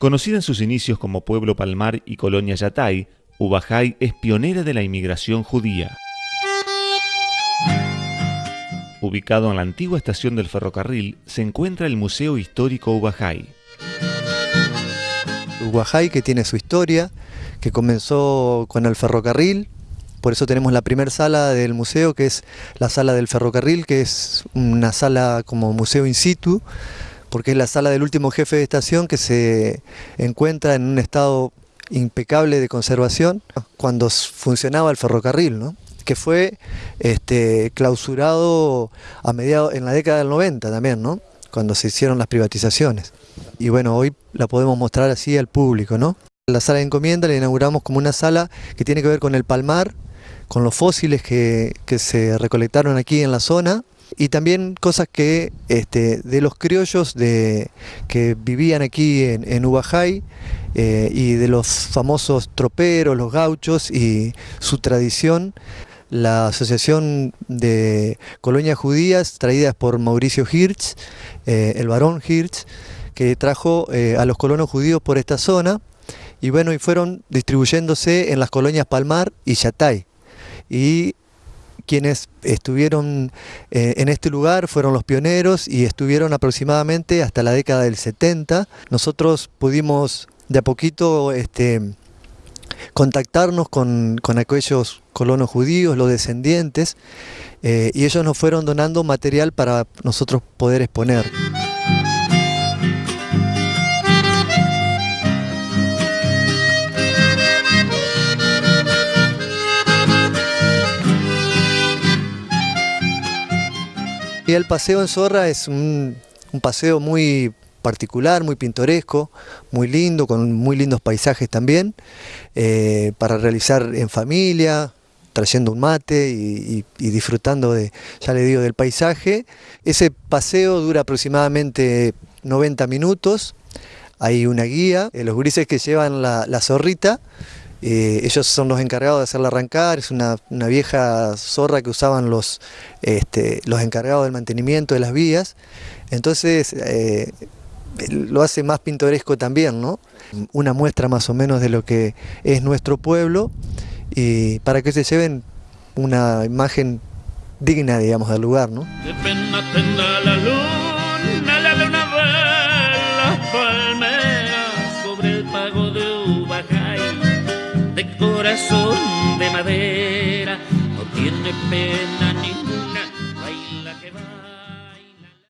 Conocida en sus inicios como Pueblo Palmar y Colonia Yatay, Ubajay es pionera de la inmigración judía. Ubicado en la antigua estación del ferrocarril, se encuentra el Museo Histórico Ubajay. Ubajay que tiene su historia, que comenzó con el ferrocarril, por eso tenemos la primera sala del museo, que es la sala del ferrocarril, que es una sala como museo in situ, porque es la sala del último jefe de estación que se encuentra en un estado impecable de conservación cuando funcionaba el ferrocarril, ¿no? que fue este, clausurado a mediados, en la década del 90 también, ¿no? cuando se hicieron las privatizaciones. Y bueno, hoy la podemos mostrar así al público. ¿no? La sala de encomienda la inauguramos como una sala que tiene que ver con el palmar, con los fósiles que, que se recolectaron aquí en la zona, y también cosas que este, de los criollos de, que vivían aquí en, en Ubajay eh, y de los famosos troperos, los gauchos y su tradición. La Asociación de Colonias Judías, traídas por Mauricio Hirsch, eh, el barón Hirsch, que trajo eh, a los colonos judíos por esta zona y bueno, y fueron distribuyéndose en las colonias Palmar y Yatay. Y quienes estuvieron eh, en este lugar fueron los pioneros y estuvieron aproximadamente hasta la década del 70. Nosotros pudimos de a poquito este, contactarnos con, aquellos colonos judíos, los descendientes, eh, y ellos nos fueron donando material para nosotros poder exponer. El paseo en Zorra es un, paseo muy particular, muy pintoresco, muy lindo, con muy lindos paisajes también, eh, para realizar en familia, trayendo un mate y, disfrutando de, ya le digo, del paisaje. Ese paseo dura aproximadamente 90 minutos, hay una guía, eh, los grises que llevan la, la zorrita, eh, ellos son los encargados de hacerla arrancar, es una, vieja zorra que usaban los, este, los encargados del mantenimiento de las vías, entonces eh, lo hace más pintoresco también, ¿no? Una muestra más o menos de lo que es nuestro pueblo y para que se lleven una imagen digna, digamos, del lugar, ¿no? Corazón de madera, no tiene pena